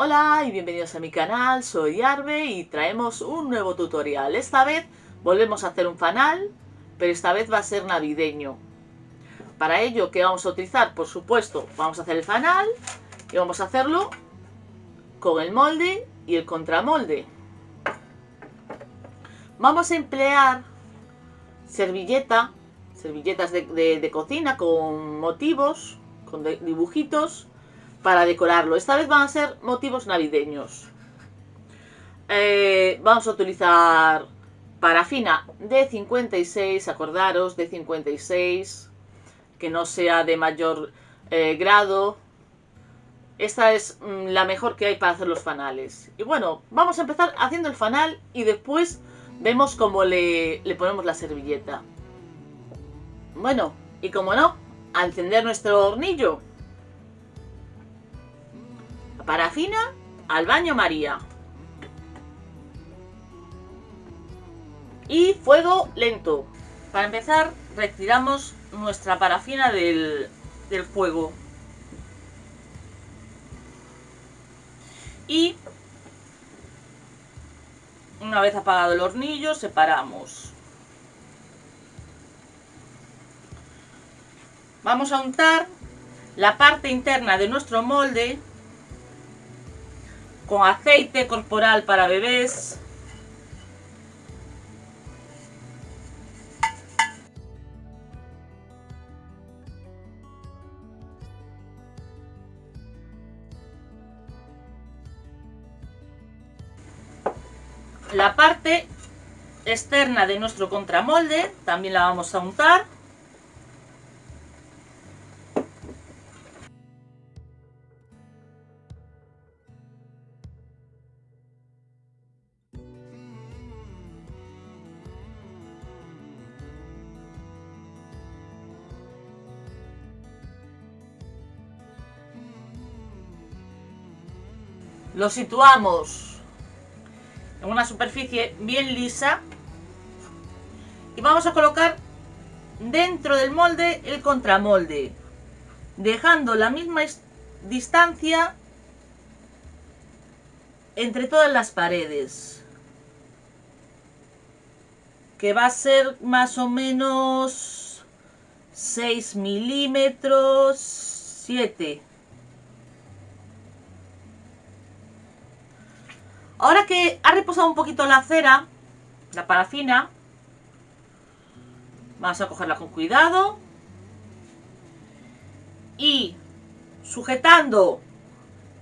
Hola y bienvenidos a mi canal, soy Arbe y traemos un nuevo tutorial. Esta vez volvemos a hacer un fanal, pero esta vez va a ser navideño. Para ello, ¿qué vamos a utilizar? Por supuesto, vamos a hacer el fanal y vamos a hacerlo con el molde y el contramolde. Vamos a emplear servilleta, servilletas de, cocina con motivos, con dibujitos para decorarlo. Esta vez van a ser motivos navideños. Eh, vamos a utilizar parafina de 56, acordaros, de 56, que no sea de mayor eh, grado. Esta es mm, la mejor que hay para hacer los fanales. Y bueno, vamos a empezar haciendo el fanal y después vemos cómo le, le ponemos la servilleta. Bueno, y como no, a encender nuestro hornillo. Parafina al baño María. Y fuego lento. Para empezar, retiramos nuestra parafina del, del fuego. Y una vez apagado el hornillo, separamos. Vamos a untar la parte interna de nuestro molde con aceite corporal para bebés. La parte externa de nuestro contramolde también la vamos a untar. Lo situamos. En una superficie bien lisa. Y vamos a colocar dentro del molde el contramolde dejando la misma distancia entre todas las paredes que va a ser más o menos 6 milímetros 7 Ahora que ha reposado un poquito la cera, la parafina, vamos a cogerla con cuidado. Y sujetando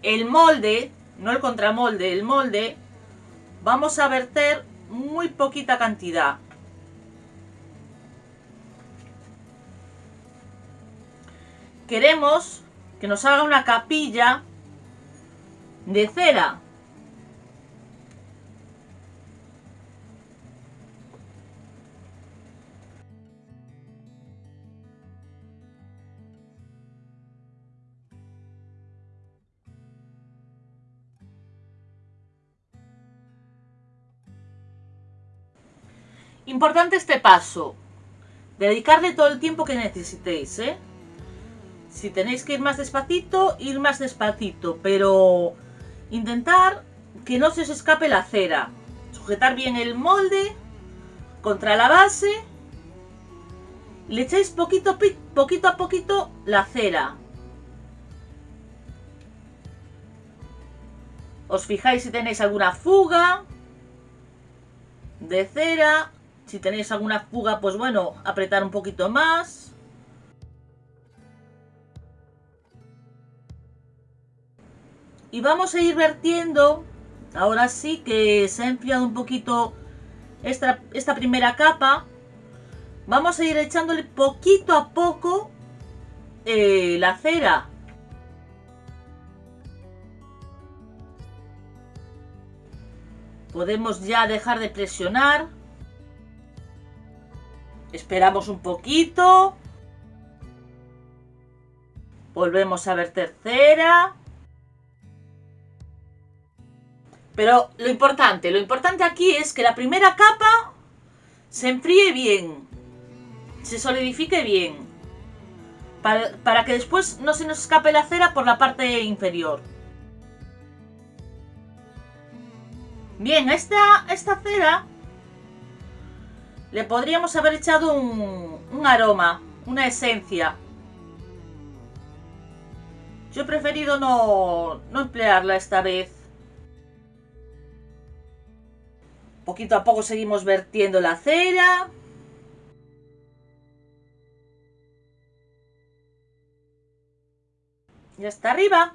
el molde, no el contramolde, el molde, vamos a verter muy poquita cantidad. Queremos que nos haga una capilla de cera Importante este paso. Dedicarle todo el tiempo que necesitéis, ¿eh? Si tenéis que ir más despacito, ir más despacito. Pero intentar que no se os escape la cera. Sujetar bien el molde contra la base. Le echáis poquito, poquito a poquito la cera. Os fijáis si tenéis alguna fuga de cera si tenéis alguna fuga, pues bueno, apretar un poquito más. Y vamos a ir vertiendo, ahora sí que se ha enfriado un poquito esta, esta primera capa. Vamos a ir echándole poquito a poco eh, la cera. Podemos ya dejar de presionar. Esperamos un poquito. Volvemos a ver tercera. Pero lo importante, lo importante aquí es que la primera capa se enfríe bien. Se solidifique bien. Para, para que después no se nos escape la cera por la parte inferior. Bien, esta, esta cera le podríamos haber echado un, aroma, una esencia. Yo he preferido no, no emplearla esta vez. Poquito a poco seguimos vertiendo la cera. Ya está arriba.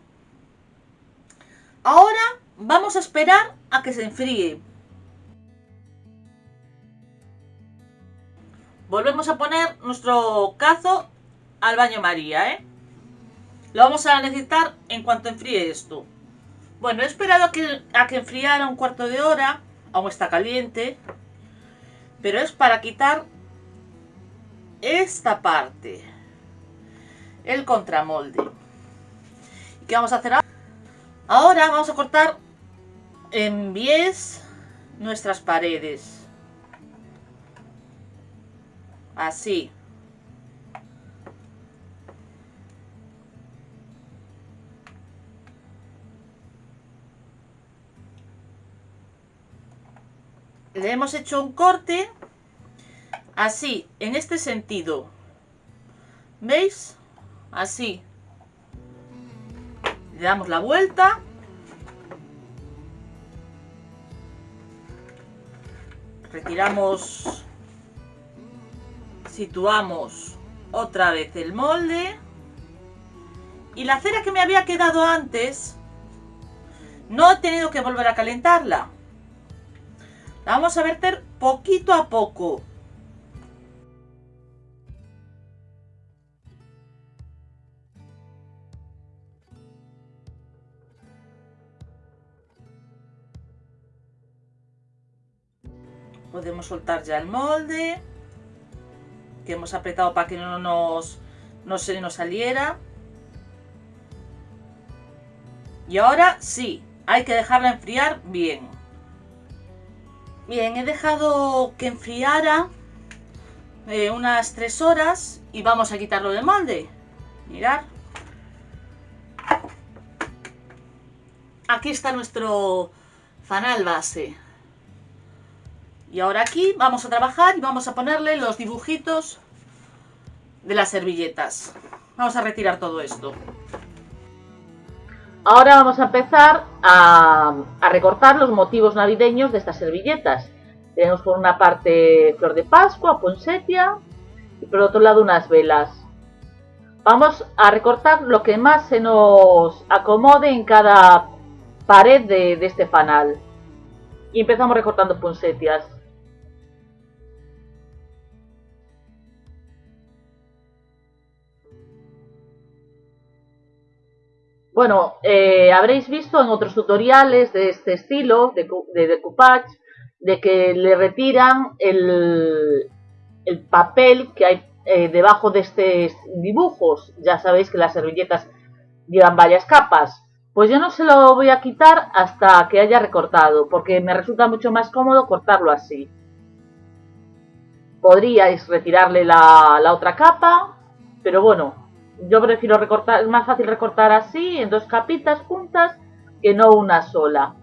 Ahora vamos a esperar a que se enfríe. Volvemos a poner nuestro cazo al baño María, ¿eh? Lo vamos a necesitar en cuanto enfríe esto. Bueno, he esperado a que, a que enfriara un cuarto de hora. Aún está caliente. Pero es para quitar esta parte. El contramolde. ¿Y qué vamos a hacer ahora? Ahora vamos a cortar en bies nuestras paredes. Así. Le hemos hecho un corte así, en este sentido. ¿Veis? Así. Le damos la vuelta. Retiramos, situamos otra vez el molde. Y la cera que me había quedado antes, no he tenido que volver a calentarla. La vamos a verter poquito a poco. Podemos soltar ya el molde. Hemos apretado para que no, nos, no se nos saliera. Y ahora sí, hay que dejarla enfriar bien. Bien, he dejado que enfriara eh, unas 3 horas y vamos a quitarlo del molde. Mirad. Aquí está nuestro fanal base. Y ahora aquí vamos a trabajar y vamos a ponerle los dibujitos de las servilletas. Vamos a retirar todo esto. Ahora vamos a empezar a, recortar los motivos navideños de estas servilletas. Tenemos por una parte flor de pascua, ponsetia y por otro lado unas velas. Vamos a recortar lo que más se nos acomode en cada pared de, este fanal. Y empezamos recortando ponsetias. Bueno, eh, habréis visto en otros tutoriales de este estilo, de, de decoupage, de que le retiran el, papel que hay eh, debajo de estos dibujos. Ya sabéis que las servilletas llevan varias capas. Pues yo no se lo voy a quitar hasta que haya recortado, porque me resulta mucho más cómodo cortarlo así. Podríais retirarle la, la otra capa, pero bueno, yo prefiero recortar, es más fácil recortar así, en dos capitas juntas, que no una sola.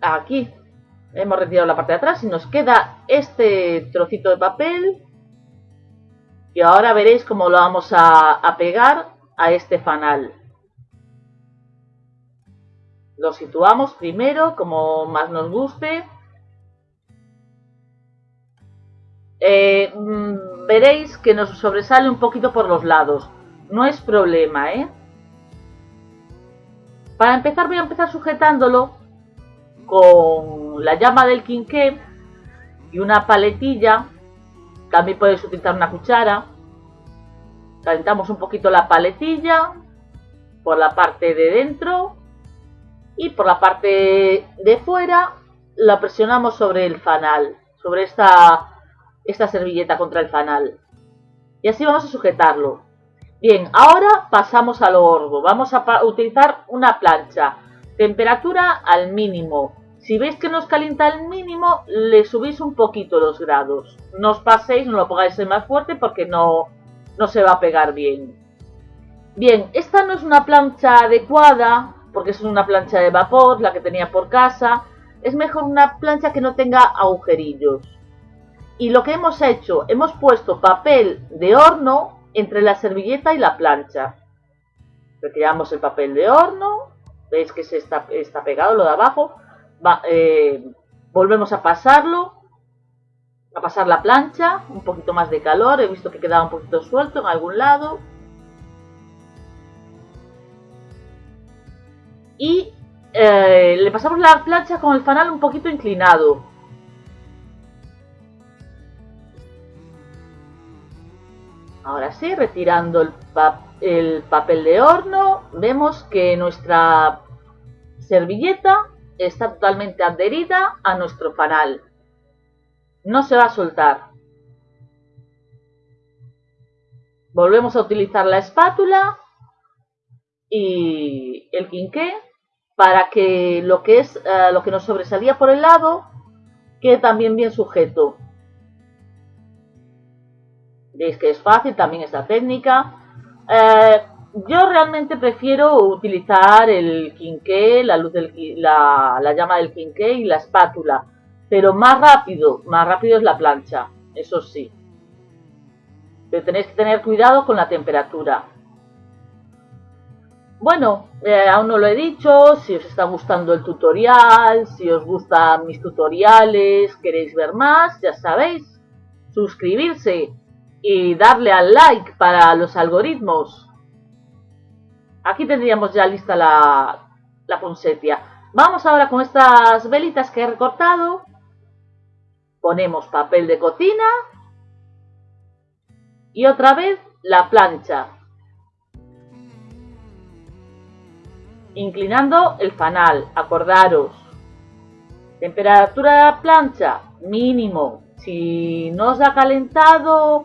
Aquí hemos retirado la parte de atrás y nos queda este trocito de papel. Y ahora veréis cómo lo vamos a, a pegar a este fanal lo situamos primero como más nos guste. Eh, mm, veréis que nos sobresale un poquito por los lados. No es problema, ¿eh? Para empezar voy a empezar sujetándolo con la llama del quinqué y una paletilla. También podéis utilizar una cuchara. Calentamos un poquito la paletilla por la parte de dentro y por la parte de fuera la presionamos sobre el fanal, sobre esta, esta servilleta contra el fanal. Y así vamos a sujetarlo. Bien, ahora pasamos al horno. Vamos a utilizar una plancha. Temperatura al mínimo. Si veis que no os calienta el mínimo, le subís un poquito los grados. No os paséis, no lo pongáis más fuerte porque no, no se va a pegar bien. Bien, esta no es una plancha adecuada, porque es una plancha de vapor, la que tenía por casa. Es mejor una plancha que no tenga agujerillos. Y lo que hemos hecho, hemos puesto papel de horno entre la servilleta y la plancha. Retiramos el papel de horno, veis que se está, pegado lo de abajo, eh, volvemos a pasarlo, a pasar la plancha, un poquito más de calor, he visto que quedaba un poquito suelto en algún lado. Y eh, le pasamos la plancha con el fanal un poquito inclinado. Ahora sí, retirando el, el papel de horno, vemos que nuestra servilleta está totalmente adherida a nuestro fanal. No se va a soltar. Volvemos a utilizar la espátula y el quinqué para que lo que es eh, lo que nos sobresalía por el lado quede también bien sujeto. Veis que es fácil también esta técnica. Eh, yo realmente prefiero utilizar el quinqué, la luz del la, la llama del quinqué y la espátula. Pero más rápido, más rápido es la plancha, eso sí. Pero tenéis que tener cuidado con la temperatura. Bueno, eh, aún no lo he dicho, si os está gustando el tutorial, si os gustan mis tutoriales, queréis ver más, ya sabéis, suscribirse y darle al like para los algoritmos. Aquí tendríamos ya lista la, la Vamos ahora con estas velitas que he recortado. Ponemos papel de cocina. Y otra vez la plancha. Inclinando el fanal, acordaros. Temperatura de la plancha, mínimo. Si no os ha calentado,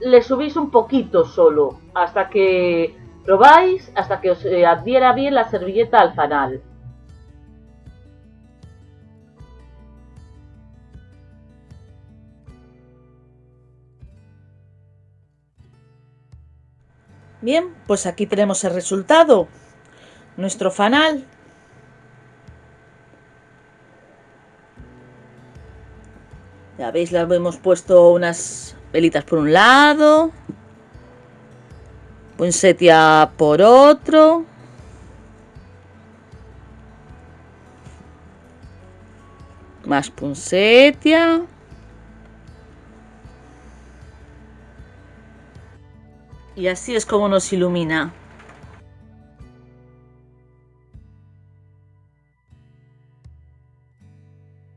le subís un poquito solo, hasta que Probáis hasta que os eh, adhiera bien la servilleta al fanal. Bien, pues aquí tenemos el resultado. Nuestro fanal. Ya veis, le hemos puesto unas velitas por un lado, Punsetia por otro. Más punsetia. Y así es como nos ilumina.